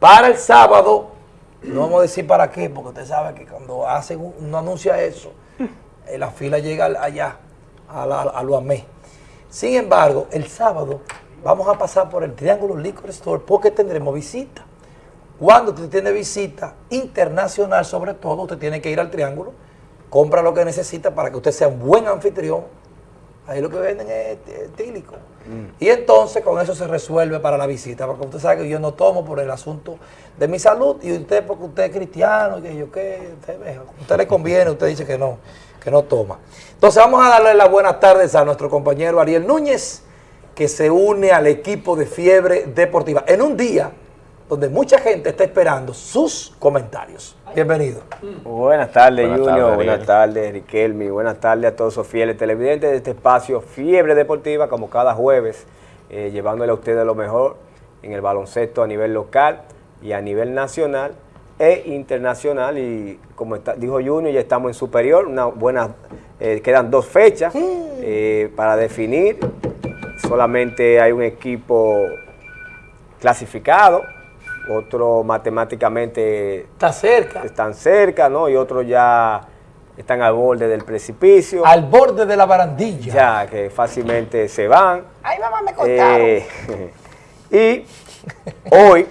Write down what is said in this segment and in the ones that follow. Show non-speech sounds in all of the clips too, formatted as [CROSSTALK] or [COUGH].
Para el sábado, no vamos a decir para qué, porque usted sabe que cuando hacen un, uno anuncia eso, eh, la fila llega al- allá, a, la, a lo AME. Sin embargo, el sábado vamos a pasar por el Triángulo Liquor Store porque tendremos visita. Cuando usted tiene visita internacional, sobre todo, usted tiene que ir al Triángulo, compra lo que necesita para que usted sea un buen anfitrión. Ahí lo que venden es eh, tílico. Y entonces con eso se resuelve para la visita, porque usted sabe que yo no tomo por el asunto de mi salud y usted porque usted es cristiano y que yo qué, usted, usted le conviene, usted dice que no, que no toma. Entonces vamos a darle las buenas tardes a nuestro compañero Ariel Núñez, que se une al equipo de Fiebre Deportiva en un día donde mucha gente está esperando sus comentarios. Bienvenido. Buenas tardes, Buenas Junior. buenas tardes, Riquelme. Buenas tardes a todos los fieles televidentes de este espacio Fiebre Deportiva, como cada jueves, eh, llevándole a ustedes lo mejor en el baloncesto a nivel local y a nivel nacional e internacional. Y como está- dijo Junior, ya estamos en superior. Una buena, eh, quedan dos fechas eh, para definir. Solamente hay un equipo clasificado, otro matemáticamente Está cerca, están cerca, ¿no? Y otros ya están al borde del precipicio, al borde de la barandilla. ya que fácilmente se van. Ay, mamá, me contaron. Eh, [LAUGHS] y hoy,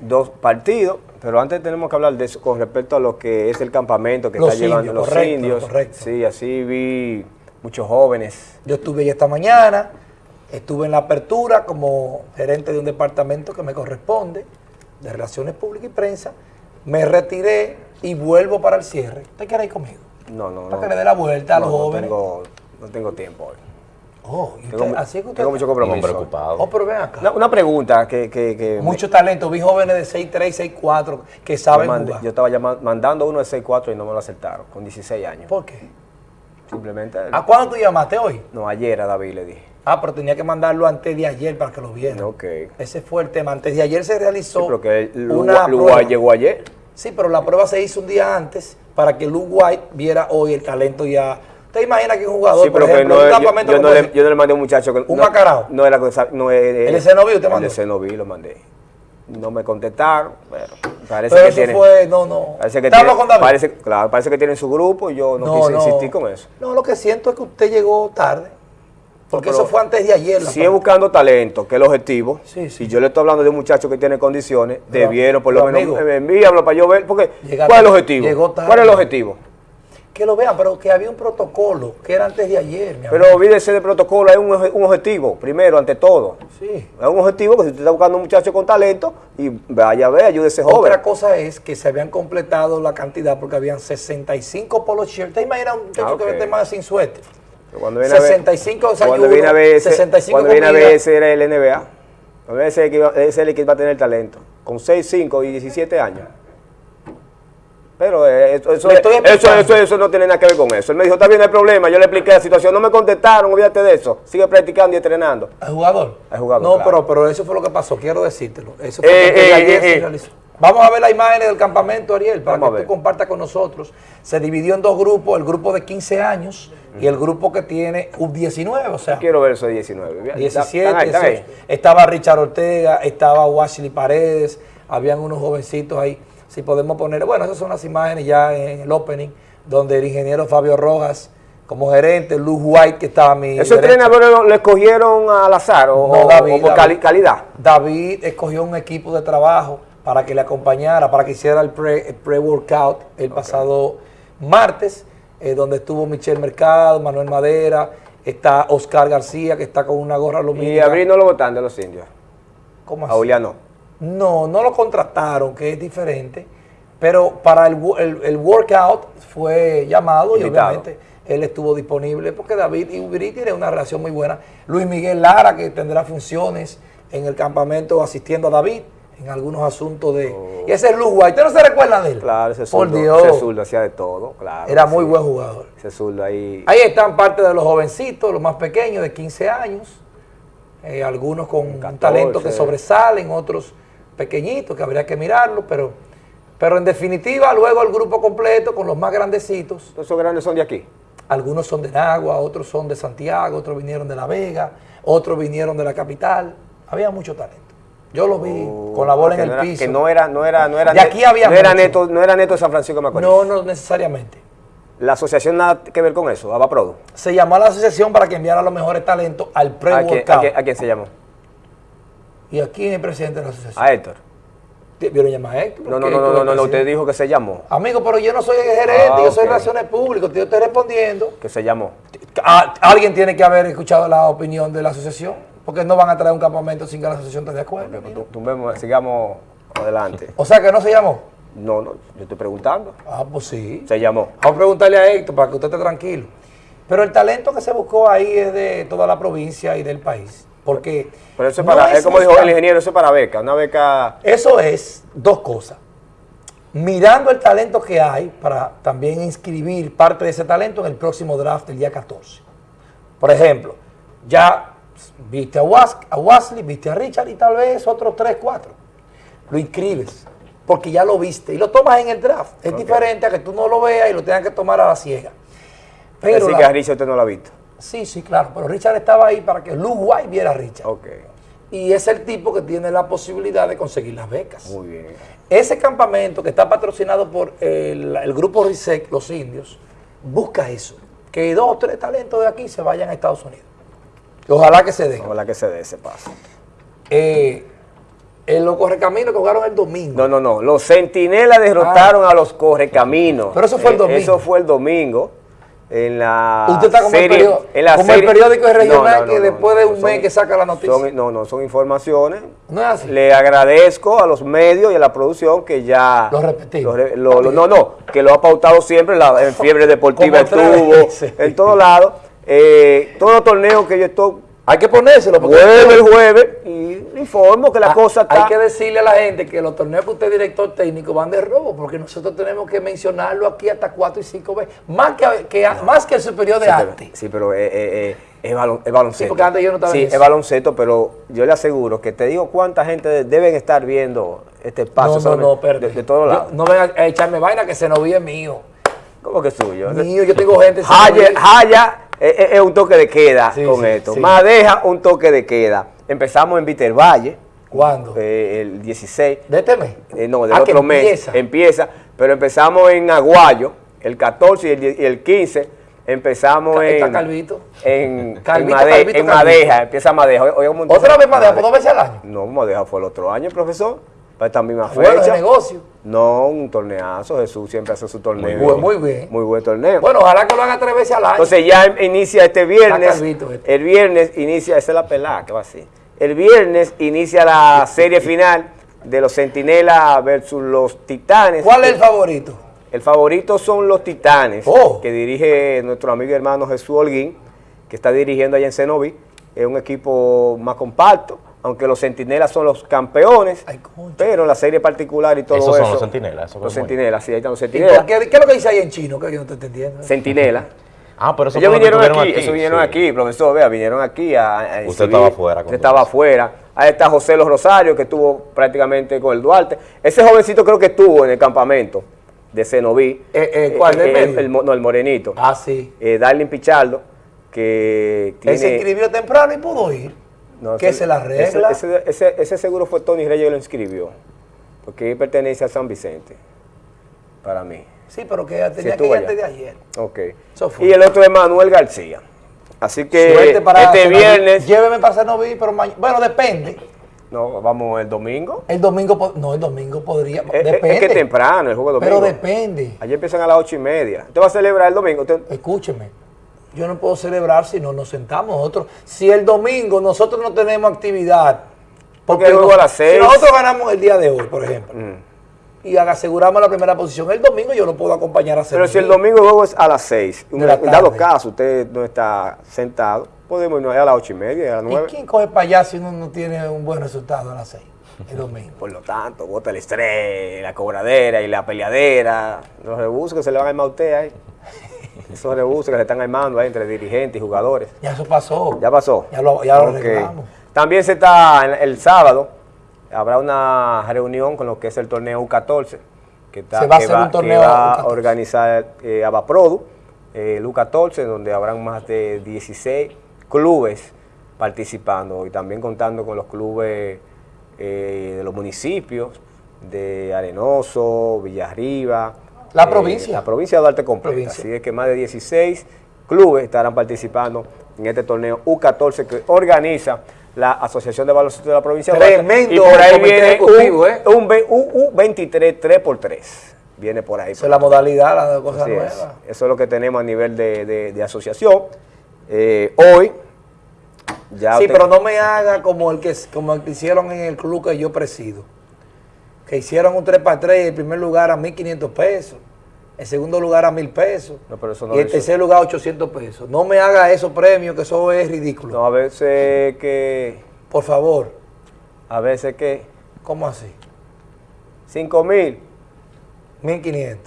dos partidos, pero antes tenemos que hablar de eso con respecto a lo que es el campamento que Los está llevando los correcto, indios. correcto. Sí, así vi muchos jóvenes. Yo estuve ahí esta mañana, estuve en la apertura como gerente de un departamento que me corresponde, de Relaciones Públicas y Prensa. Me retiré y vuelvo para el cierre. ¿Usted quiere ir conmigo? No, no, Para no. que le dé la vuelta a No, los no jóvenes. tengo, no tengo tiempo hoy. Oh, ¿y Tengo, usted- mu- así es que usted tengo mucho compromiso. preocupado. Oh, pero ven acá. Una, una pregunta que, que, que Mucho talento. Vi jóvenes de 6'3", 6'4", que Yo, saben mandé- jugar. yo estaba llama- mandando uno de 6'4 y no me lo aceptaron, con 16 años. ¿Por qué? Simplemente, ¿A cuándo tú llamaste hoy? no, ayer a David le dije. Ah, pero tenía que mandarlo antes de ayer para que lo vieran. Ok. Ese fue el tema. Antes de ayer se realizó Sí, pero que el una prueba. Llegó ayer. Sí, pero la prueba se hizo un día antes para que Luke White viera hoy el talento ya. ¿Usted imagina que un jugador, Sí, por pero que ejemplo, no, un yo, campamento yo no como le, yo no le mandé a un muchacho que... ¿Un no, macarao? No era. No, eh, ¿El de Cenoví usted el mandó? de Cenoví lo mandé. No me contestaron, pero parece pero que eso tienen... fue, no, no. Parece que, ¿Usted habló tienen, con David? parece, claro, parece que tienen su grupo y yo no, quise insistir con eso. No, lo que siento es que usted llegó tarde. Porque eso fue antes de ayer. Sigue prueba. buscando talento, que es el objetivo. Sí, sí. Si yo le estoy hablando de un muchacho que tiene condiciones, Pero- debieron por lo menos eh, envíamelo para yo ver. Porque, Llega ¿Cuál es el objetivo? ¿Cuál es el objetivo? Que lo vean, pero que había un protocolo que era antes de ayer, mi Pero amigo. olvídese del protocolo, hay un, objetivo, primero, ante todo. Sí. Es un objetivo que si usted está buscando un muchacho con talento, y vaya a ver, ayude a ese joven. Otra cosa es que se habían completado la cantidad porque habían 65 polo shirts. ¿Te imaginas un muchacho Ah, que ok. vende más sin suéter? Pero Cuando viene a ver- 65 Cuando viene a ver ese, 65 cuando viene a ver ese era el NBA. Cuando viene ese, es el que va a tener talento. Con 6, 5 y 17 años. Pero eh, eso, eso, eso, eso, eso no tiene nada que ver con eso. Él me dijo, está bien, no hay problema. Yo le expliqué la situación. No me contestaron, olvídate de eso. Sigue practicando y entrenando. ¿Al jugador? Al jugador, No, claro. pero, pero eso fue lo que pasó, quiero decírtelo. Eso fue Eh, lo que eh, ayer eh, se eh. realizó. Vamos a ver las imágenes del campamento, Ariel, para Vamos que tú compartas con nosotros. Se dividió en dos grupos, el grupo de 15 años y el grupo que tiene U19, o sea, Quiero ver eso de 19. 17, Están ahí, están ahí. 18. Estaba Richard Ortega, estaba Washley Paredes, habían unos jovencitos ahí. Si podemos poner, bueno, esas son las imágenes ya en el opening, donde el ingeniero Fabio Rojas, como gerente, Luz White, que estaba a mi ¿Esos entrenadores lo, lo escogieron al azar o, No, o- David, o por David. calidad? David escogió un equipo de trabajo para que le acompañara, para que hiciera el pre- el pre-workout el pasado martes, eh, donde estuvo Michelle Mercado, Manuel Madera, está Oscar García, que está con una gorra Y lumínica. Abril no lo votan de los indios. ¿Cómo A Julián no. No, no lo contrataron, que es diferente, pero para el, el- el workout fue llamado y obviamente él estuvo disponible porque David y Ubiri tienen una relación muy buena. Luis Miguel Lara, que tendrá funciones en el campamento asistiendo a David en algunos asuntos de... Y ese es White, ¿usted no se recuerda de él? Oh. Claro, ese Por zurdo, Dios, ese zurdo hacía de todo, claro. era muy sí. buen jugador. Ese zurdo ahí. Ahí están parte de los jovencitos, los más pequeños, de 15 años. eh, algunos con un 14. talento que sobresalen, otros pequeñitos que habría que mirarlo, pero, pero en definitiva luego el grupo completo con los más grandecitos. Esos grandes son de aquí. Algunos son de Nagua, otros son de Santiago, otros vinieron de La Vega, otros vinieron de la capital. Había mucho talento. Yo lo vi, Oh, con la bola en el no era- piso. Que no era, no era, no era, De aquí había no era neto, no era neto de San Francisco de Macorís. No, no necesariamente. La asociación nada que ver con eso, Abaprodu. Se llamó a la asociación para que enviara los mejores talentos al ¿A quién, a quién- a quién se llamó? Y aquí es el presidente de la asociación. A Héctor. ¿Vieron llamar a Héctor? No, no, no, no, no, no, usted dijo que se llamó. Amigo, pero yo no soy el gerente, Ah, yo soy ok. relaciones públicas, yo estoy respondiendo. Que se llamó. A- alguien tiene que haber escuchado la opinión de la asociación, porque no van a traer un campamento sin que la asociación esté de acuerdo. Ok, pues, tu- tumbemos, sigamos adelante. O sea que no se llamó. No, no, yo estoy preguntando. Ah, pues sí. Se llamó. Vamos a preguntarle a Héctor para que usted esté tranquilo. Pero el talento que se buscó ahí es de toda la provincia y del país. Porque. Pero eso es no para, es como dijo el ingeniero, eso es para beca, una beca. Eso es dos cosas. Mirando el talento que hay para también inscribir parte de ese talento en el próximo draft del día 14. Por ejemplo, ya viste a, Was- a Wesley, viste a Richard y tal vez otros 3, 4. Lo inscribes porque ya lo viste y lo tomas en el draft. Es diferente a que tú no lo veas y lo tengas que tomar a la ciega. Pero Así la- que a Richard usted no lo ha visto. Sí, sí, claro, pero Richard estaba ahí para que Luke White viera a Richard. Y es el tipo que tiene la posibilidad de conseguir las becas. muy bien. Ese campamento que está patrocinado por el, el grupo RISEC, los indios, busca eso. Que dos o tres talentos de aquí se vayan a Estados Unidos. Ojalá que se den. Ojalá que se dé ese paso. Eh, en los correcaminos que jugaron el domingo. No, no, no. Los centinelas derrotaron a los correcaminos. Ah. Pero eso fue el Eh, domingo. Eso fue el domingo. En la Usted está como, el, periódico, en la como el periódico regional No, no, no, que después de un son- mes que saca la noticia. son- no, no, son informaciones. no es así. Le agradezco a los medios y a la producción que ya... Lo repetimos. lo lo- no, no, que lo ha pautado siempre, la, en [LAUGHS] Fiebre Deportiva estuvo, en todos lados. Eh, todos los torneos que yo estoy... Hay que ponérselo. Vuelve el jueves y informo que la Ah, cosa está... Hay que decirle a la gente que los torneos que usted es director técnico van de robo, porque nosotros tenemos que mencionarlo aquí hasta cuatro y cinco veces. Más que, que- más que el superior de Sí, arte. pero, sí, pero eh, eh, eh, es, balon- es baloncesto. Sí, porque antes yo no estaba Sí, es baloncesto, pero yo le aseguro que te digo cuánta gente de- deben estar viendo este espacio. no, no, no. De, de todos lados. no vengan a echarme vaina que se nos es mío. ¿Cómo que suyo? Mío, yo tengo [LAUGHS] gente. Jaya, Senoví. Eh, es un toque de queda Sí, con sí, esto. sí. Madeja, un toque de queda. Empezamos en Vitervalle. ¿Cuándo? eh, el 16. ¿De este mes? Eh, no, del Ah, otro mes. empieza. Empieza. Pero empezamos en Aguayo, el 14 y el, y el 15. Empezamos en. está Calvito. En, Calvito, en, Made- Calvito, en Calvito. Madeja, empieza Madeja. Un montón. ¿Otra vez Madeja? ¿Por dos veces al año? No, Madeja fue el otro año, profesor. Para esta misma Bueno, de fecha. negocio. No, un torneazo. Jesús siempre hace su torneo. Muy buen, muy bien. Muy buen torneo. Bueno, ojalá que lo haga tres veces al año. Entonces ya inicia este viernes. Calvito este. El viernes inicia, esa es la pelada que va así. El viernes inicia la serie final de los Centinelas versus los Titanes. ¿Cuál es el favorito? El favorito son los Titanes, Oh. que dirige nuestro amigo y hermano Jesús Holguín, que está dirigiendo allá en Cenoví. Es un equipo más compacto, aunque los Centinelas son los campeones, Ay, pero la serie particular y todo Esos eso. son los Centinelas, Los Centinelas, sí, ahí están los ¿Y por Centinelas. qué, ¿Qué es lo que dice ahí en chino? Que yo no te estoy entendiendo. Centinelas. [LAUGHS] Ah, pero eso Ellos fue lo que vinieron aquí, tuvieron eso vinieron sí. aquí, profesor, vea, vinieron aquí a, a Usted estaba afuera Usted estaba afuera. Ahí está José Los Rosario, que estuvo prácticamente con el Duarte. Ese jovencito creo que estuvo en el campamento de Cenoví. Eh, eh, ¿cuál, el, medio? el mo- no, el morenito. Ah, sí. Eh, Darlin Pichardo, que tiene... Él se inscribió temprano y pudo ir. No, que ese- se la regla. Ese, ese- seguro fue Tony Reyes que lo inscribió, porque él pertenece a San Vicente, para mí. Sí, pero que tenía que ir antes de ayer. Ok. Y el otro es Manuel García. Así que para este viernes... Lléveme para Cenoví, pero mañana. Bueno, depende. No, vamos el domingo. El domingo. No, el domingo podría. Es, depende. es que temprano, el juego domingo. Pero depende. Allí empiezan a las ocho y media. ¿Usted va a celebrar el domingo? Usted- Escúcheme. Yo no puedo celebrar si no nos sentamos nosotros. Si el domingo nosotros no tenemos actividad. Porque nos- a las seis. Si nosotros ganamos el día de hoy, por ejemplo, Mm. y aseguramos la primera posición, el domingo yo lo puedo acompañar a Pero si el domingo el juego es a las seis, De la en dado caso usted no está sentado, podemos irnos allá a las ocho y media, a las ¿Y nueve. quién coge para allá si uno no tiene un buen resultado a las seis? El domingo. [LAUGHS] Por lo tanto, bota el estrés, la cobradera y la peleadera, los rebusos que se le van a usted ahí. [LAUGHS] Esos rebusos que se están armando ahí entre dirigentes y jugadores. Ya eso pasó. ¿Ya pasó? Ya lo, ya lo Ok. arreglamos. También se está el, sábado, habrá una reunión con lo que es el torneo U14, que, está, Se va a que hacer un que torneo va a U14. organizar eh, Abaprodu, el U14, donde habrán más de 16 clubes participando y también contando con los clubes eh, de los municipios de Arenoso, Villarriba. La eh, provincia. La provincia de Duarte completa. Provincia. Así es que más de 16 clubes estarán participando en este torneo U14 que organiza la Asociación de Baloncesto de la provincia de Duarte. Tremendo Y por ahí viene un, ¿eh? un, ve- un- un 23 3x3. Viene por ahí. Esa es la modalidad, la cosa es. nueva. Eso es lo que tenemos a nivel de, de- de asociación. Eh, hoy, ya Sí, pero no me haga como el que como el que hicieron en el club que yo presido. Que hicieron un 3 para 3 y el primer lugar a 1.500 pesos. El segundo lugar a 1.000 pesos. No, pero eso no y el hizo. tercer lugar a 800 pesos. No me haga esos premios, que eso es ridículo. No, a veces que, Por favor. a veces que, ¿Cómo así? 5 mil, 1.500.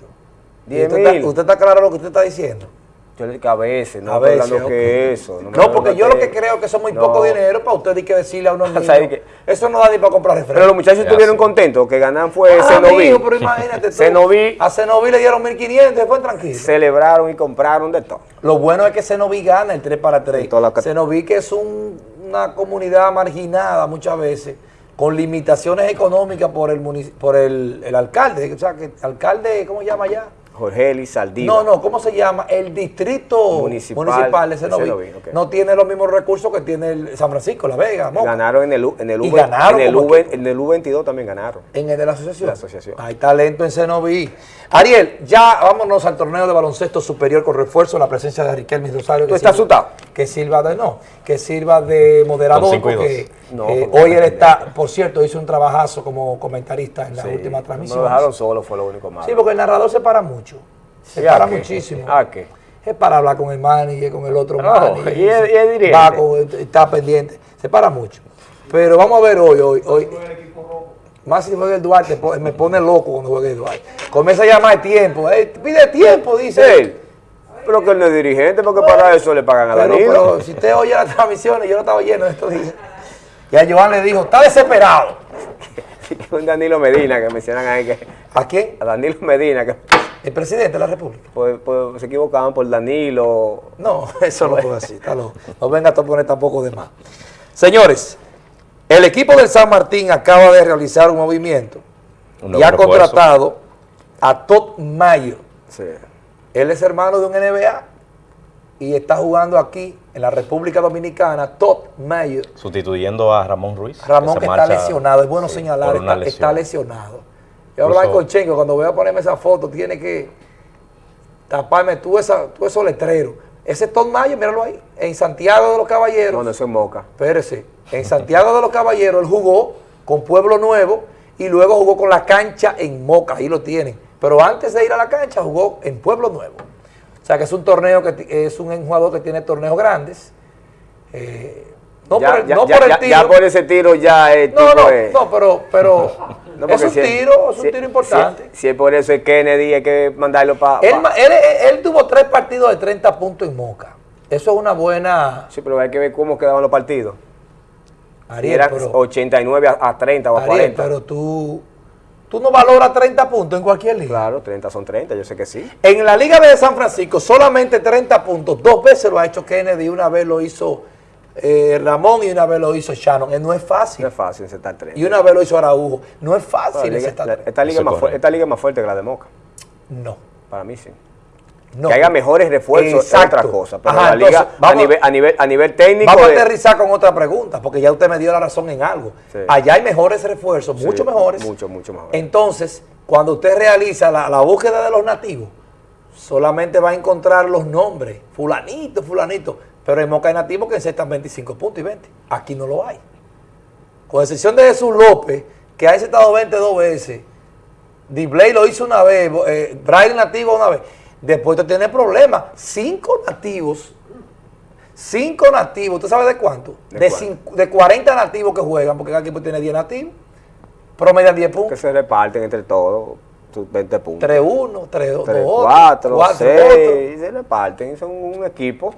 ¿Y 10 usted. ¿Usted está claro lo que usted está diciendo? Yo le digo que a veces, no A veces, hablando ok. que eso. No, porque yo lo que creo que es muy No. poco dinero para usted y que decirle a unos [LAUGHS] niños. Eso no da ni para comprar refresco. Pero los muchachos Ya, estuvieron sí. contentos, que ganan fue Ah, Cenoví. mijo, pero imagínate tú. Cenoví A Cenoví le dieron 1.500 y fue tranquilo. celebraron y compraron de todo. Lo bueno es que Cenoví gana el 3 para 3. En toda la cat- Cenoví que es un- una comunidad marginada muchas veces, con limitaciones económicas por el por el, el alcalde. O sea, que alcalde, ¿cómo se llama allá? Jorge Eli Saldívar. No, no, ¿cómo se llama? El distrito Municipal municipal, de Cenoví. Cenoví, ok. No tiene los mismos recursos que tiene el San Francisco, La Vega. Ganaron en el, U- en el Y U, ganaron en el, U, en el U22 también ganaron. En el de la asociación. La asociación. Hay talento en Cenoví. Ariel, ya vámonos al torneo de baloncesto superior con refuerzo, la presencia de Riquelme Rosario. ¿Tú estás asustado? Que sirva de, no, que sirva de moderador, porque eh, hoy él está, por cierto, hizo un trabajazo como comentarista en la Sí, última transmisión. Lo dejaron solo, fue lo único malo. Sí, porque el narrador se para mucho. Se ¿Y a para muchísimo. ¿A qué? Es para hablar con el manager, con el otro No, manager. y es- y es dirigente. Va con- está pendiente. Se para mucho. Pero vamos a ver hoy, hoy, hoy. Más si juega el Duarte, me pone loco cuando juega el Duarte. Comienza a llamar tiempo. eh, pide tiempo, dice. Él. Pero que él no es dirigente, porque para eso le pagan a Danilo. pero si usted oye las transmisiones, yo no estaba lleno de estos días. Y a Joan le dijo, está desesperado. [LAUGHS] un Danilo Medina que mencionan ahí que. ¿A quién? A Danilo Medina que El presidente de la República. pues, pues, se equivocaban por Danilo. No, [LAUGHS] eso no fue así. Está loco. No venga a poner tampoco de más. Señores, el equipo del San Martín acaba de realizar un movimiento Un y ha refuerzo. contratado a Todd Mayo. Sí. Él es hermano de un NBA y está jugando aquí en la República Dominicana. Todd Mayo. Sustituyendo a Ramón Ruiz. Ramón que está lesionado, es bueno sí, señalar, está, está lesionado. Yo hablaba con Chenko, cuando voy a ponerme esa foto, tiene que taparme tú, esa, tú esos letreros. Ese es Todd Mayo, míralo ahí, en Santiago de los Caballeros. No, no, eso es Moca. Espérese, en Santiago de los Caballeros él jugó con Pueblo Nuevo y luego jugó con la cancha en Moca, ahí lo tienen. Pero antes de ir a la cancha jugó en Pueblo Nuevo. O sea que es un torneo que es un jugador que tiene torneos grandes. Eh, no ya, por el, ya- no ya- por el tiro. ya por ese tiro ya es. no, no, es- no, pero, pero [LAUGHS] No, es un si tiro, es un si- tiro importante. Si, si es por eso es Kennedy, hay que mandarlo para. él, ma- él, él tuvo tres partidos de 30 puntos en Moca. Eso es una buena... Sí, pero hay que ver cómo quedaban los partidos. Ariel, eran pero- 89 a, a 30 o a Ariel, 40. pero tú, tú no valoras 30 puntos en cualquier liga. Claro, 30 son 30, yo sé que sí. En la Liga de San Francisco, solamente 30 puntos. Dos veces lo ha hecho Kennedy, una vez lo hizo eh, Ramón y una vez lo hizo Shannon. Eh, no es No fácil. es fácil sentar 30. Y una vez lo hizo Araujo. No es Bueno, fácil la- esta, liga más es fuerte, esta liga es más fuerte que la de Moca. No. Para mí sí. No. Que haya mejores refuerzos es otra cosa. Pero Ajá, la liga entonces, a, nivel, a, nivel, a nivel técnico. Vamos a aterrizar con otra pregunta, porque ya usted me dio la razón en algo. Sí. Allá hay mejores refuerzos, Sí, mucho mejores. Mucho, mucho mejor. Entonces, cuando usted realiza la, la búsqueda de los nativos, solamente va a encontrar los nombres, fulanito, fulanito. Pero en Moca hay nativos que encestan 25 puntos y 20. Aquí no lo hay. Con excepción de Jesús López, que ha encestado 22 veces. Dibley lo hizo una vez, eh, Brian Nativo una vez. Después usted tiene problemas. Cinco nativos, cinco nativos, ¿usted sabe de cuánto? ¿De De, cinco- de 40 nativos que juegan, porque cada equipo tiene 10 nativos. Promedian 10 que puntos. se reparten entre todos sus 20 puntos. 3-1, 3-2, 3, 4, 4, 6, se reparten, son un equipo.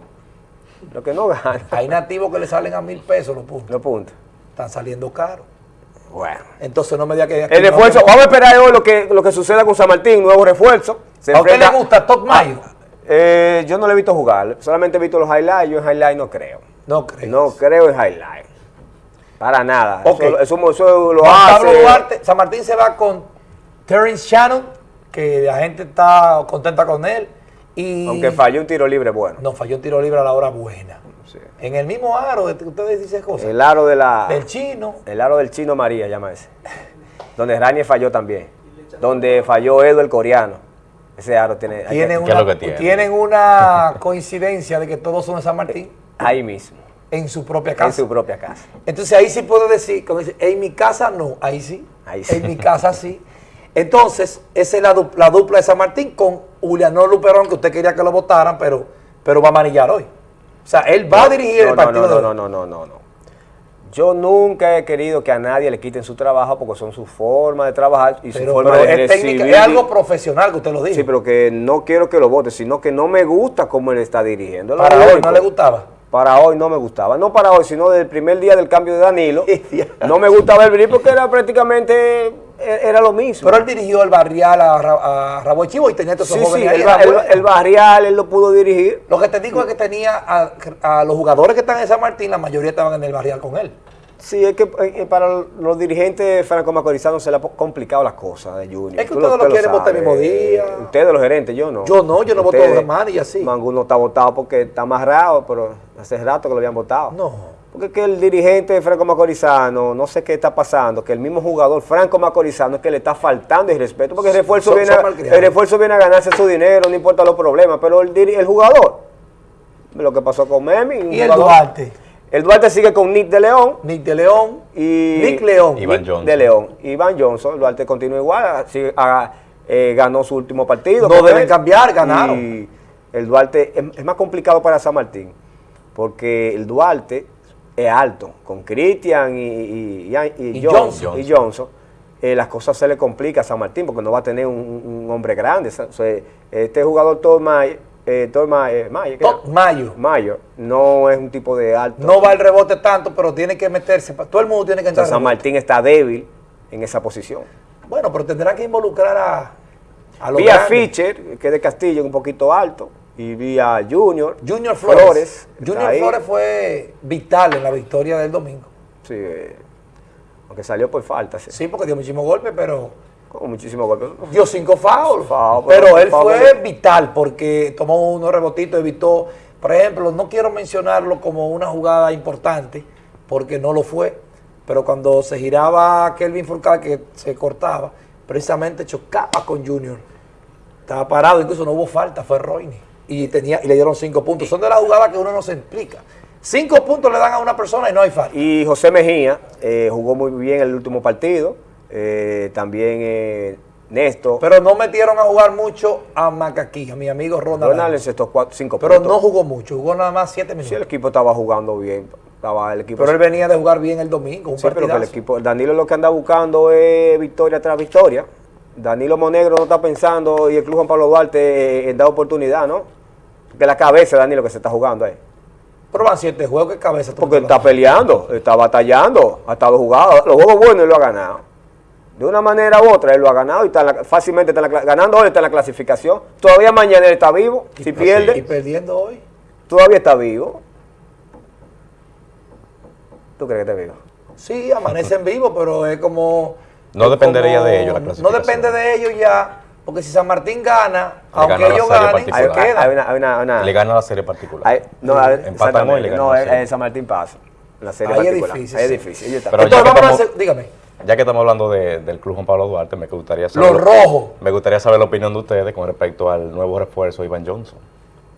Lo que no gana, Hay nativos que le salen a mil pesos los puntos. los puntos. Están saliendo caros. Bueno. Entonces no me diga que... El no refuerzo, vamos a esperar hoy lo que, lo que suceda con San Martín, nuevo refuerzo. Se ¿A usted le gusta Top Mayo? Eh, yo no le he visto jugar, solamente he visto los highlights, yo en highlights no creo. No creo. No creo en highlights. Para nada. Ok. Eso, eso- eso lo hace. Pablo Duarte, San Martín se va con Terrence Shannon, que la gente está contenta con él. Y Aunque falló un tiro libre bueno. No, falló un tiro libre a la hora buena. Sí. En el mismo aro, ustedes dicen cosas. El aro de la. del chino. El aro del chino María, llama ese. Donde Ranier falló también. Donde falló Edo el coreano. Ese aro tiene. Tienen ¿Qué es una, lo que tiene? tienen una [LAUGHS] coincidencia de que todos son de San Martín Ahí mismo. en su propia En casa. su propia casa. Entonces ahí sí puedo decir, dice, en mi casa no, ahí sí. Ahí sí. En mi casa sí. Entonces, esa es la dupla de San Martín con Juliano Luperón, que usted quería que lo votaran, pero, pero va a manillar hoy. O sea, él va a dirigir no, el partido no, no, no, no, no, no. Yo nunca he querido que a nadie le quiten su trabajo porque son su forma de trabajar y su Pero, forma pero de es, técnica- es algo profesional que usted lo dijo. Sí, pero que no quiero que lo vote, sino que no me gusta cómo él está dirigiendo. Para hoy no le gustaba. Para hoy no me gustaba. No para hoy, sino desde el primer día del cambio de Danilo. [LAUGHS] no me gustaba el venir porque era prácticamente era lo mismo. Pero él dirigió el barrial a, a Rabo Chivo y tenía todos esos sí, sí, jóvenes ahí. el, barrial él lo pudo dirigir. Lo que te digo es que tenía a, a los jugadores que están en San Martín, la mayoría estaban en el barrial con él. Sí, es que eh, eh, para los dirigentes franco-macorizanos se le ha complicado las cosas de Junior. Es que ustedes lo usted quieren votar el mismo día. Ustedes los gerentes, yo no. Yo no, yo no voto Ustedes, los hermanos y así. Mangu no está votado porque está amarrado, pero hace rato que lo habían votado. No. Porque que el dirigente franco-macorizano, no sé qué está pasando, que el mismo jugador franco-macorizano es que le está faltando el respeto, porque el refuerzo, son- viene, son a, el refuerzo viene a ganarse su dinero, no importa los problemas, pero el, el jugador, lo que pasó con Memi. Y el jugador- Duarte, El Duarte sigue con Nick de León, Nick de León, y Nick León. Iván Nick Johnson. de León. Iván Johnson, Duarte continúa igual, sigue- ah, eh, ganó su último partido. No deben él. cambiar, ganaron. Y el Duarte es, es más complicado para San Martín, porque el Duarte es alto, con Cristian y, y- y- y Johnson. Johnson. y Johnson, eh, las cosas se le complican a San Martín, porque no va a tener un, un hombre grande. O sea, este jugador Todd Mayer, eh, Mayer, Mayer, ¿qué Todd era? Mayo. No es un tipo de alto. No va el rebote tanto, pero tiene que meterse. Todo el mundo tiene que O sea, entrar. San. Martín está débil en esa posición. Bueno, pero tendrán que involucrar a, a los Vi a grandes. Fischer, que es de Castillo, un poquito alto, y vi a Junior. Junior Flores. Junior ahí. Flores fue vital en la victoria del domingo. Sí, aunque salió por falta, sí. Sí, porque dio muchísimos golpes, pero Con muchísimos golpes. dio cinco fouls. Foul, pero pero él foul fue de- vital porque tomó unos rebotitos, evitó. Por ejemplo, no quiero mencionarlo como una jugada importante, porque no lo fue. Pero cuando se giraba Kelvin Furcal, que se cortaba, precisamente chocaba con Junior. Estaba parado, incluso no hubo falta, fue Roine. Y, tenía, y le dieron cinco puntos. Son de las jugadas que uno no se explica. Cinco puntos le dan a una persona y no hay falta. Y José Mejía eh, jugó muy bien el último partido. Eh, también eh, Néstor. Pero no metieron a jugar mucho a Macaquí, a mi amigo Ronald. Ronald encestó cuatro, cinco Pero puntos. no jugó mucho, jugó nada más siete minutos. Sí, el equipo estaba jugando bien. Estaba el equipo pero él venía de jugar bien el domingo, un Sí, pero que el equipo, Danilo lo que anda buscando es victoria tras victoria. Danilo Monegro no está pensando y el Club Juan Pablo Duarte eh, dar oportunidad, ¿no? Porque la cabeza de Danilo que se está jugando ahí. Pero van siete juegos, ¿qué cabeza? Porque está peleando, está batallando, ha estado jugando. Los juegos buenos él lo ha ganado. De una manera u otra él lo ha ganado y está en la- fácilmente está en la, cla- ganando hoy está en la clasificación. Todavía mañana él está vivo. Si Y pierde, perdiendo hoy. todavía está vivo. ¿Tú crees que está vivo? Sí, amanece en vivo, pero es como... No es dependería de ellos la No clasificación. depende de ellos ya, porque si San Martín gana, Le aunque gana ellos ganen, particular. Hay, hay- quedan. hay una, hay una- una- Le gana la serie particular. Hay- no, hoy y le ganan no, la serie. San Martín pasa. En la serie Ahí es particular. difícil, Ahí es difícil. Pero Entonces ya que vamos a estamos- hacer, dígame, Ya que estamos hablando de- del Club Juan Pablo Duarte, me gustaría saber... los rojos, Me gustaría saber la opinión de ustedes con respecto al nuevo refuerzo Iván Johnson.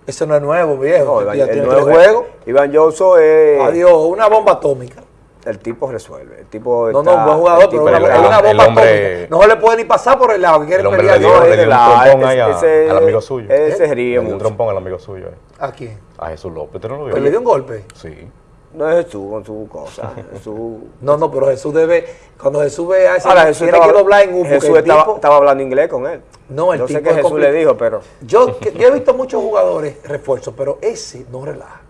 ese no es nuevo, viejo. No, Iván, ya el tiene nuevo- tres juegos. Iván Johnson es. Adiós, una bomba atómica. El tipo resuelve. El tipo No, está- no, buen jugador, el pero una, es una bomba hombre-. No se le puede ni pasar por el lado, que quiere El hombre pelear. le dio, No, le es dio un la- trompón ese- ahí a- ese- al amigo suyo. Ese ríe dio un mucho. trompón al amigo suyo. eh. ¿A quién? A Jesús López, ¿usted no lo vio? ¿Pero le dio un golpe? Sí. No es Jesús con su cosa. [LAUGHS] Jesús. No, no, pero Jesús debe, cuando Jesús ve a ese, Ahora, Jesús tiene estaba, que doblar en un Jesús el estaba, tipo- estaba hablando inglés con él. No, el Yo sé tipo que es Jesús complicado. le dijo, pero, Yo, que- yo he visto muchos jugadores refuerzos, pero ese no relaja.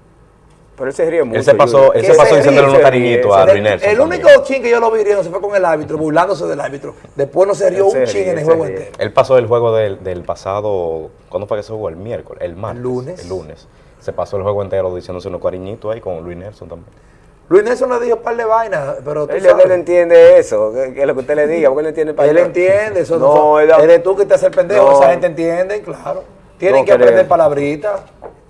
Pero él se ríe mucho. Él se pasó, él se pasó diciéndole unos cariñitos a. Luis Nelson el también. único chin que yo lo vi riendo se fue con el árbitro, burlándose del árbitro. Después no se rió Él se un chin ríe, en el juego entero. Él pasó el juego del, del pasado, ¿cuándo fue que se jugó? El miércoles, el martes. lunes. El lunes. Se pasó el juego entero diciéndose unos cariñitos ahí con Luis Nelson también. Luis Nelson le dijo un par de vainas, pero tú Él, sabes. él entiende eso, que, que es lo que usted le diga, porque él entiende Él español. entiende, eso No, no, él- eres tú que te hace el pendejo, No. esa gente entiende, claro. Tienen No que aprender palabritas,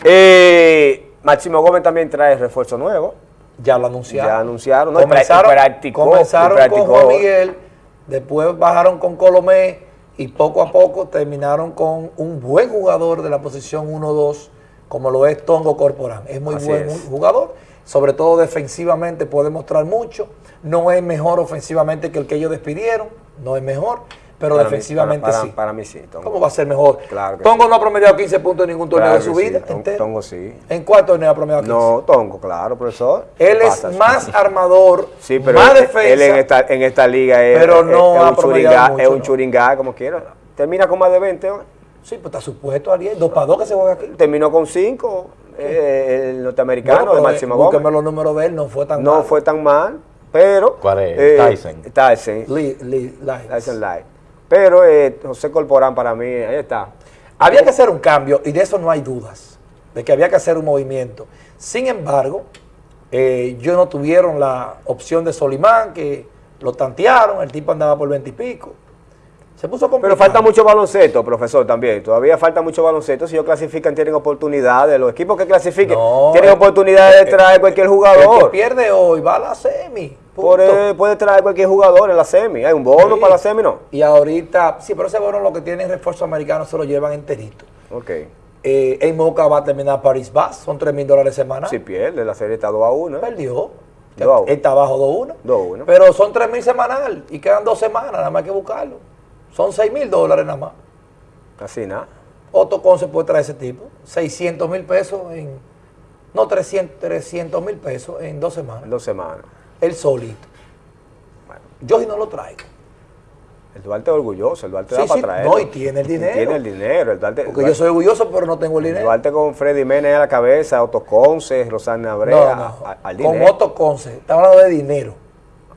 Eh, Máximo Gómez también trae refuerzo nuevo. ya lo anunciaron. Ya anunciaron, Comenzaron, practicó, comenzaron y practicó. con Juan Miguel, después bajaron con Colomé y poco a poco terminaron con un buen jugador de la posición 1-2, como lo es Tongo Corporán. Es muy Así buen es. jugador, sobre todo defensivamente puede mostrar mucho. No es mejor ofensivamente que el que ellos despidieron, no es mejor, pero Para mí- defensivamente para- sí. para- mí sí, Tongo. ¿Cómo va a ser mejor? Claro Tongo no ha promediado 15 puntos en ningún torneo Claro de su sí, vida. Tongo sí. ¿En cuál torneo ha promediado 15? No, Tongo, claro, profesor. Él ¿Qué es pasa? más armador, Sí, pero más él, defensa. él en, esta, en esta liga es, Pero no es ha un mucho, es un ¿no? churingá, como quiera. Termina con más de 20, ¿no? Sí, pues está supuesto, Ariel. Dos para dos que se juega aquí. terminó con 5, el norteamericano Bueno, de Máximo eh, Gómez. los números de él, no fue tan No malo. fue tan mal, pero... ¿Cuál es? eh, Tyson. Tyson. Lee- Lee- Lyons. Tyson Light. Pero eh, José Corporán para mí, ahí está. Había que hacer un cambio y de eso no hay dudas, de que había que hacer un movimiento. Sin embargo, eh, ellos no tuvieron la opción de Solimán, que lo tantearon, el tipo andaba por 20 y pico. Se puso complicado. Pero falta mucho baloncesto, profesor, también. Todavía falta mucho baloncesto. Si ellos clasifican, tienen oportunidades. Los equipos que clasifiquen No, tienen eh, oportunidades de eh, traer cualquier El que jugador. pierde hoy va a la semi. Por, punto. eh, puede traer cualquier jugador en la semi. Hay un bono Sí. para la semi, ¿no? Y ahorita, sí, pero ese bono lo que tienen refuerzo americano se lo llevan enterito. Ok. Eh, en Moca va a terminar Paris Bass, son 3 mil dólares semanales. Si pierde, la serie está 2 a 1. Perdió. Dos a uno. Él está abajo 2-1. 2-1. Pero son 3 mil semanal y quedan dos semanas, nada más hay que buscarlo. Son 6 mil dólares nada más. Casi nada. Otto Conce puede traer ese tipo. 600 mil pesos en. No, 300 mil pesos en dos En semanas. dos semanas. Él solito. Bueno, Yo sí no lo traigo. el Duarte es orgulloso. El Duarte Sí, da para sí, traer. no, y tiene el dinero. Tiene el dinero. El Duarte, Porque yo soy orgulloso, pero no tengo el el dinero. Duarte con Freddy Méndez a la cabeza, Otto Conce, Rosana No, Brea, no. a- al Con. Otto Conce. Estamos hablando de dinero.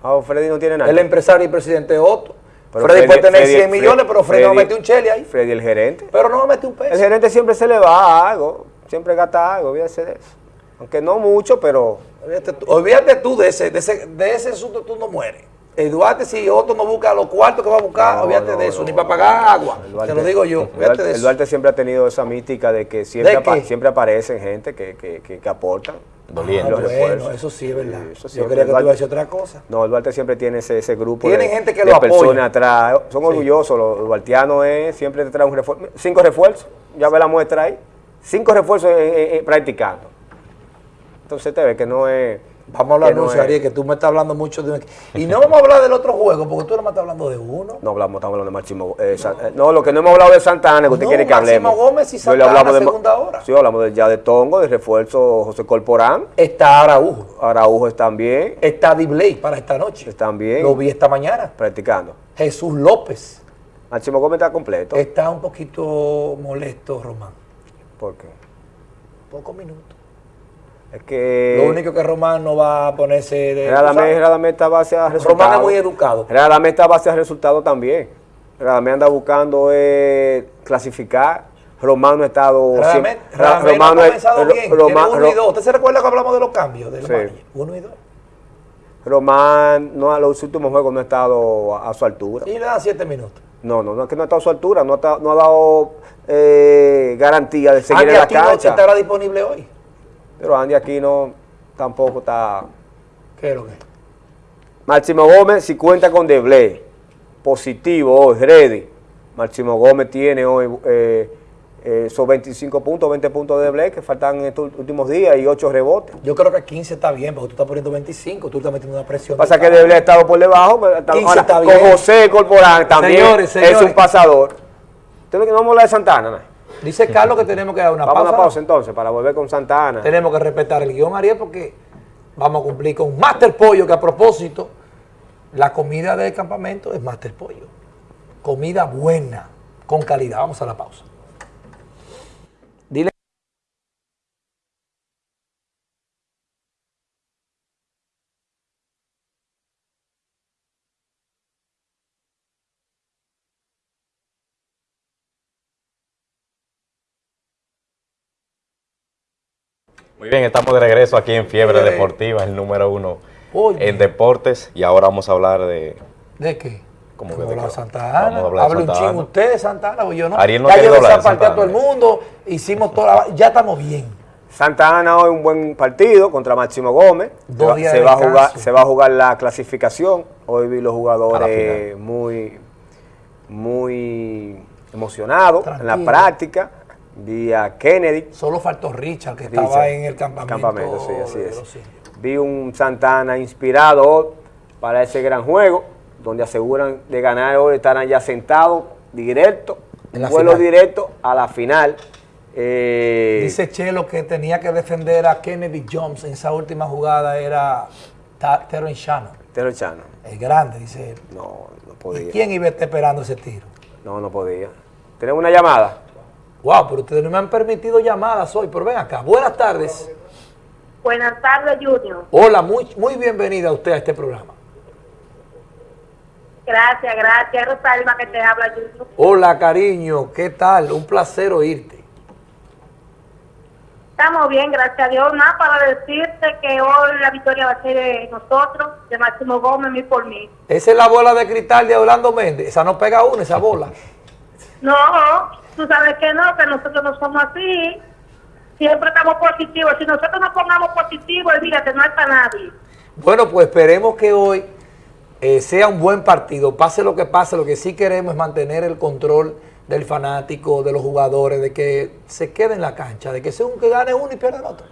Ah, Freddy no tiene nada. El empresario y presidente Otto. Pero Freddy, puede tener Freddy- 100 millones, pero Freddy, no mete un chele ahí. Freddy el gerente. Pero no va a meter un peso. El gerente siempre se le va algo. Siempre gasta algo, olvídese de eso. Aunque no mucho, pero Olvídate tú, olvídate tú de ese, de ese, de ese asunto, tú no mueres. El Duarte, si Otto no busca los cuartos que va a buscar, No, olvídate no, de eso, no, ni para pagar agua. Te lo digo yo, el olvídate Duarte, de el eso. Duarte siempre ha tenido esa mística de que siempre, ¿De apa- qué? siempre aparecen gente que, que, que, que aportan. Ah, los bueno, refuerzos. eso sí es verdad. Sí, yo quería que tú ibas a decir otra cosa. No, el Duarte siempre tiene ese, ese grupo Tienen de, gente que de lo apoya. personas atrás. Son Sí. orgullosos. Los, duartianos es, siempre te traen un refuerzo. Cinco refuerzos. Ya ve la muestra ahí. Cinco refuerzos eh, eh, eh, practicando. Entonces te ve que no es... Vamos a hablar de no Ariel, que tú me estás hablando mucho de. Y no vamos a hablar del otro juego, porque tú no me estás hablando de uno. No hablamos, estamos hablando de Máximo. eh, eh, no, lo que no hemos hablado de Santana, que usted No, quiere que Máximo hablemos. Gómez y Santana, hablamos de segunda hora. Sí, hablamos de, ya de Tongo, de refuerzo José Corporán. Está Araújo, Araújo están bien. está Dibley para esta noche. Están bien. Lo vi esta mañana. Practicando. Jesús López Máximo Gómez está completo. está un poquito molesto, Román. ¿Por qué? Pocos minutos. Es que... Lo único que Román no va a ponerse de. Radamés, Radamés está base a resultados. Román es muy educado. Radamés está base a resultados también. Radamés anda buscando eh, clasificar. Román no ha estado... Radamés, no ha es- comenzado bien. Román- uno y dos. ¿Usted se recuerda que hablamos de los cambios del Sí. Uno y dos. Román no, a los últimos juegos no ha estado a, a su altura. Y le dan siete minutos. No, no, no es que no ha estado a su altura, no ha, no ha dado eh, garantía de seguir Andy en la cancha. estará disponible hoy. Pero Andy Aquino tampoco está... ¿Qué es lo que es? Máximo Gómez, si cuenta con Deblé, positivo hoy, ready. Máximo Gómez tiene hoy eh, eh, esos 25 puntos, 20 puntos de Deblé que faltan en estos últimos días y 8 rebotes. Yo creo que 15 está bien, porque tú estás poniendo 25, tú estás metiendo una presión. Pasa que. Deblé ha estado por debajo, pero está- 15 ahora, está con bien. José Corporán también Señores, es un pasador. Entonces, no vamos a hablar de Santana. ¿no? Dice Carlos que tenemos que dar una Vamos a pausa. una ¿no? pausa entonces para volver con Santana. Tenemos que respetar el guion, Ariel, porque vamos a cumplir con Master Pollo, que a propósito, la comida del campamento es Master Pollo. Comida buena, con calidad. Vamos a la pausa. Muy bien, estamos de regreso aquí en Fiebre. Deportiva, el número uno Oye. en deportes. Y ahora vamos a hablar de... ¿De qué? ¿Cómo Vamos que de? Santa Vamos a Ana. Hable un chingo usted de Santa Ana, o yo no. Ariel no ya yo hablar de desaparté a todo el mundo, hicimos toda la... Ya estamos bien. Santa Ana hoy un buen partido contra Máximo Gómez. Dos se va, días se de va a jugar, se va a jugar la clasificación. Hoy vi los jugadores muy, muy emocionados en la práctica. Vi a Kennedy. Solo faltó Richard, que Richard, estaba en el campamento. campamento, sí, así es. Vi un Santana inspirado para ese gran juego, donde aseguran de ganar hoy, estarán ya sentados directo, En vuelo final. directo a la final. Eh, Dice Chelo que tenía que defender a Kennedy Jones en esa última jugada, era Terrence Shannon. Tero Chano. El grande, dice él. No, no ¿Y podía. quién iba a estar esperando ese tiro? No, no podía. Tenemos una llamada. Wow, pero ustedes no me han permitido llamadas hoy, pero ven acá. Buenas tardes. Buenas tardes, Junior. Hola, muy, muy bienvenida a usted a este programa. Gracias, gracias. Rosalba que te habla, Junior. Hola, cariño, ¿qué tal? Un placer oírte. Estamos bien, gracias a Dios. Nada para decirte que hoy la victoria va a ser de nosotros, de Máximo Gómez, mí por mí. Esa es la bola de cristal de Orlando Méndez. Esa no pega una, esa bola. No, tú sabes que no, que nosotros no somos así. Siempre estamos positivos. Si nosotros nos pongamos positivos, olvídate, no hay para nadie. Bueno, pues esperemos que hoy eh, sea un buen partido. Pase lo que pase, lo que sí queremos es mantener el control del fanático, de los jugadores, de que se quede en la cancha, de que sea un que gane uno y pierda el otro.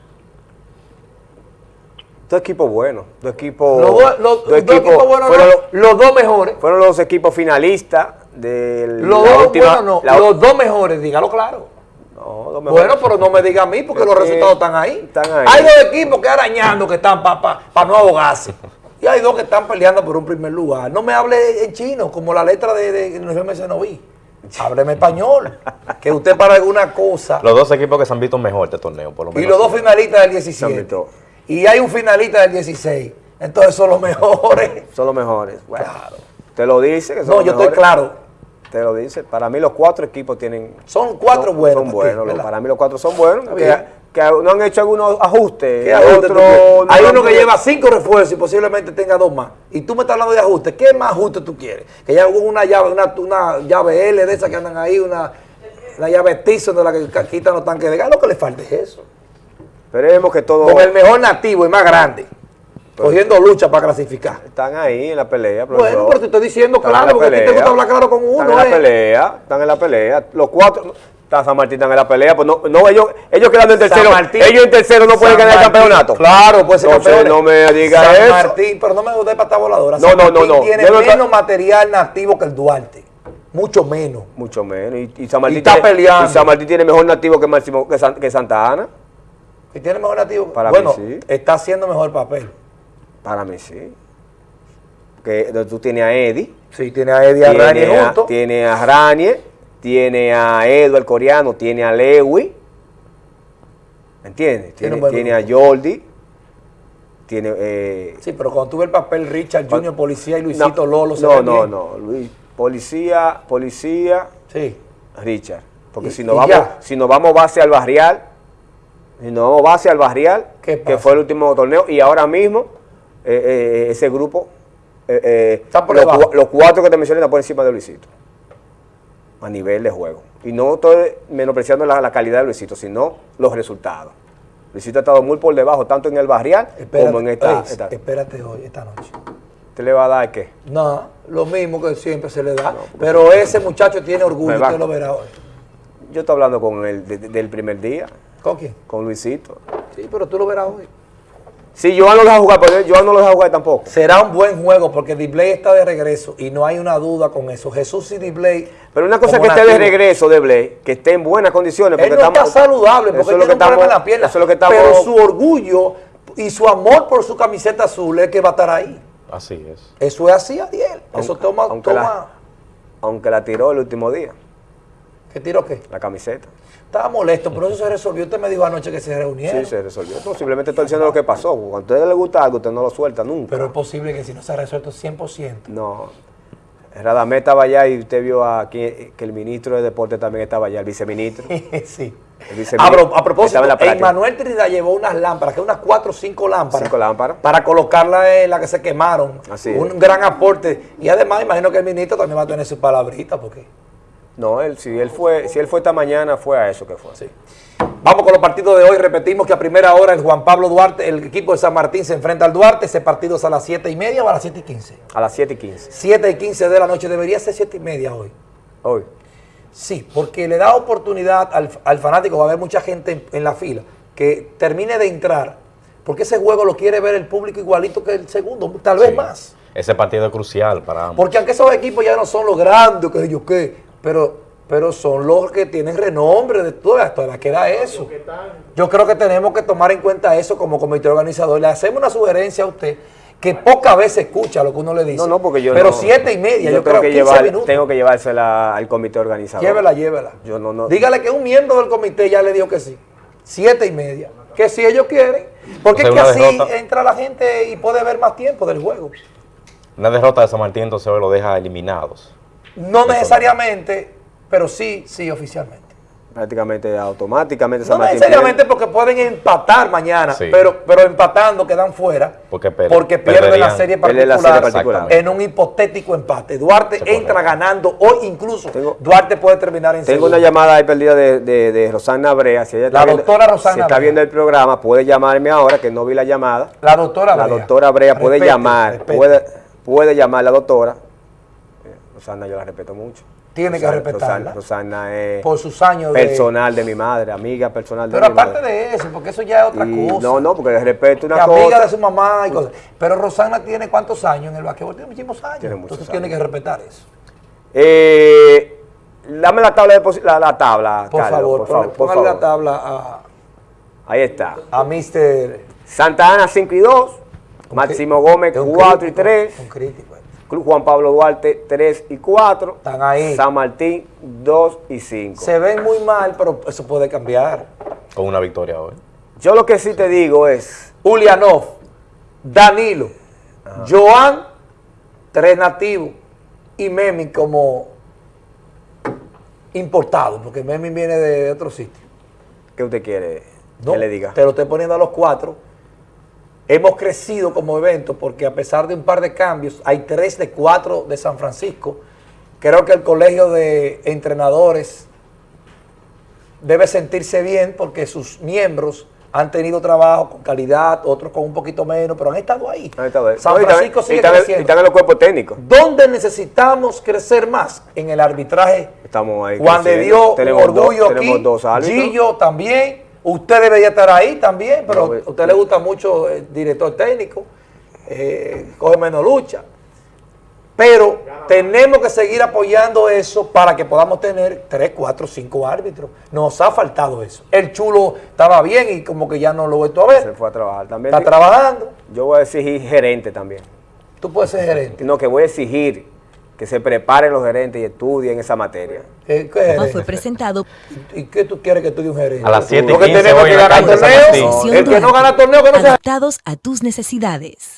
Dos equipos buenos. Dos equipos. Los dos, los- dos dos equipos buenos, fueron, no, los dos mejores. fueron los equipos finalistas del. Los dos última- buenos no, la- los dos mejores, dígalo claro. no, los mejores. Bueno, pero no me diga a mí porque Es los resultados están ahí. están ahí. Hay dos equipos que arañando que están para no ahogarse. Y hay dos que están peleando por un primer lugar. No me hable en chino, como la letra de, de no me no vi. Hábleme español. Que usted para alguna cosa. Los dos equipos que se han visto mejor este torneo, por lo Y menos. los dos finalistas del Se han 17. visto. Y hay un finalista del 16. Entonces son los [LAUGHS] mejores. Son los mejores. Bueno, Te lo dice que son No, los yo estoy claro. Te lo dice. Para mí los cuatro equipos tienen... Son cuatro buenos. Son buenos. para mí los cuatro son buenos. Que, que no han hecho algunos ajustes. ¿Qué ajuste tú Otro quieres? no Hay uno que lleva cinco refuerzos y posiblemente tenga dos más. Y tú me estás hablando de ajuste. ¿Qué más ajuste tú quieres? Que ya una llave, una, una llave L de esas que andan ahí, una, una llave Tyson de la que quitan los tanques de gas. Lo que le falta es eso. Esperemos que todos Con el mejor nativo y más grande. Cogiendo lucha para clasificar. están ahí en la pelea. Bueno, pero te estoy diciendo Están en claro, la porque a ti te gusta hablar claro con Están uno. en la ¿eh? pelea, están en la pelea. Los cuatro, está San Martín están en la pelea, pues no, no ellos, ellos quedando en tercero, Martín- ellos en tercero no pueden ganar el campeonato. Claro, pues ser Entonces, campeones. no me diga San eso. Martín, pero no me gusta pata voladora. No, San no, no, Martín no. tiene no menos material nativo que el Duarte. Mucho menos. Mucho menos. Y, y San Martín Y está tiene, peleando. y San Martín tiene mejor nativo que, Máximo, que, San- que Santa Ana. Y tiene mejor nativo. Para bueno, mí sí. está haciendo mejor papel. Para mí sí. Que tú tienes a Eddie. Sí, tiene a Eddie Arrani tiene, a, junto. tiene a Ranier, tiene a Edward coreano, tiene a Lewy. ¿Entiendes? Tiene Tiene, a. Jordi. Tiene. Eh, Sí, pero cuando tuve el papel Richard Junior, Policía y Luisito Lolo, se No, ven no, bien. no. Luis, policía, policía, Sí. Richard. Porque Y- si nos vamos, ya. si nos vamos base al barrial, si nos vamos base al barrial, ¿Qué que fue el último torneo, y ahora mismo eh, eh, ese grupo, eh, eh, Está por los, cuatro que te mencioné están por encima de Luisito. A nivel de juego. Y no estoy menospreciando la, la calidad de Luisito, sino los resultados. Luisito ha estado muy por debajo, tanto en el barrial Espérate, como en esta. oye, esta- espérate hoy, esta noche. ¿Te le va a dar qué? No, lo mismo que siempre se le da. pero ese muchacho tiene orgullo, usted lo verá hoy. Yo estoy hablando con él de- de- del primer día, ¿Con quién? con Luisito. Sí, pero tú lo verás hoy. Si Joan no lo deja jugar, pero Joan no lo deja jugar tampoco. Será un buen juego porque Dibley está de regreso y no hay una duda con eso. Jesús y Dibley. Pero una cosa es que esté de regreso de Blake, que esté en buenas condiciones. Él no está saludable porque eso es tiene lo que un problema en la pierna. Eso es lo que estamos. Pero su orgullo y su amor por su camiseta azul es que va a estar ahí. Así es. Eso es así, Adiel. Eso Aunque- toma, aunque toma. la- aunque la tiró el último día, ¿Qué tiro qué? la camiseta. Estaba molesto, pero eso se resolvió. Usted me dijo anoche que se reunieron. Sí, se resolvió. No, simplemente estoy diciendo lo que pasó. Cuando a usted le gusta algo, usted no lo suelta nunca. Pero es posible que si no se ha resuelto 100%. no. Radamé estaba allá y usted vio aquí que el ministro de Deporte también estaba allá, el viceministro. [LAUGHS] sí. A, mira, pro- a propósito, en. Emmanuel Trinidad llevó unas lámparas, que unas cuatro o cinco lámparas. Cinco lámparas. Para colocarlas en las que se quemaron. Así Un es. gran aporte. Y además, imagino que el ministro también va a tener su palabrita, porque. No, él, si él fue, si él fue esta mañana, fue a eso que fue. Sí. Vamos con los partidos de hoy. Repetimos que a primera hora el Juan Pablo Duarte, el equipo de San Martín se enfrenta al Duarte. Ese partido es a las 7 y media o a las 7 y 15. A las 7 y 15. 7 y 15 de la noche. Debería ser 7 y media hoy. Hoy. Sí, porque le da oportunidad al, al fanático, va a haber mucha gente en, en la fila, que termine de entrar, porque ese juego lo quiere ver el público igualito que el segundo, tal vez Sí. más. Ese partido es crucial para ambos. Porque aunque esos equipos ya no son los grandes, que yo qué, pero, pero son los que tienen renombre de todo esto, ¿a qué da eso? Yo creo que tenemos que tomar en cuenta eso como comité organizador. Le hacemos una sugerencia a usted que pocas veces escucha lo que uno le dice. No, no, porque yo Pero no- siete y media, yo, creo que 15 llevar, minutos. tengo que llevársela al comité organizador. Llévela, llévela. Yo no- no- Dígale que un miembro del comité ya le dijo que sí. Siete y media. Que si ellos quieren. Porque es que así derrota. entra la gente y puede ver más tiempo del juego. Una derrota de San Martín entonces lo deja eliminados. No necesariamente, pero sí, sí, oficialmente. Prácticamente automáticamente No Martín necesariamente porque pueden empatar mañana, Sí. pero, pero empatando quedan fuera. Porque per- porque pierden la serie la particular, serie particular. en un hipotético empate. Duarte entra correcto. ganando hoy incluso. Tengo- Duarte puede terminar en Tengo segundo. una llamada ahí perdida de, de, de Rosana Brea. Si ella La está viendo- doctora Rosana Si está Brea. viendo el programa, puede llamarme ahora, que no vi la llamada. La doctora La Brea. doctora Brea puede Respete, llamar, respete. puede, puede llamar la doctora. Rosana yo la respeto mucho. Tiene que respetarla. Rosana, Rosana es Por sus años personal de mi madre, amiga personal de Pero mi aparte madre. de eso, porque eso ya es otra Y cosa. No, no, porque el respeto una amiga cosa. de su mamá y cosas. Pero Rosana tiene cuántos años en el basquetbol? Tiene muchísimos años. Tiene muchos Entonces tiene que respetar eso. Eh, dame la tabla de la, la tabla, Por Carlos, favor, por favor, por la tabla a, Ahí está. a Mr. Santa Ana 5 y 2, Máximo Gómez Es un 4 y crítico, 3, Un crítico. Club Juan Pablo Duarte 3 y 4, Están ahí. San Martín 2 y 5. Se ven muy mal, pero eso puede cambiar. Con una victoria hoy. Yo lo que sí te digo es, Ulianov, Danilo, Joan, tres nativos, y Memi como importado, porque Memi viene de, de otro sitio. ¿qué usted quiere No, que le diga? Te lo estoy poniendo a los cuatro. Hemos crecido como evento porque a pesar de un par de cambios, hay tres de cuatro de San Francisco. Creo que el colegio de entrenadores debe sentirse bien porque sus miembros han tenido trabajo con calidad, otros con un poquito menos, pero han estado ahí. San no, y Francisco sigue y creciendo. Y están en los cuerpos técnicos. ¿Dónde necesitamos crecer más? En el arbitraje. Estamos ahí Juan Tenemos un orgullo dos- aquí. dos. Gillo también. Usted debería estar ahí también, pero No, a usted le gusta mucho el director técnico. eh, coge menos lucha. Pero tenemos que seguir apoyando eso para que podamos tener 3, 4, 5 árbitros. Nos ha faltado eso. El chulo estaba bien y como que ya no lo he vuelto a Se ver. fue a trabajar también. Está trabajando. Yo voy a exigir gerente también. Tú puedes ser gerente. No, que voy a exigir que se preparen los gerentes y estudien esa materia. Eh, ¿qué fue presentado ¿Y qué tú quieres que estudie un gerente? A las 7 y Porque 15 tenemos hoy que en la ganar cancha de San torneo. Martín. El que no gana torneo, que no se adaptados a tus necesidades.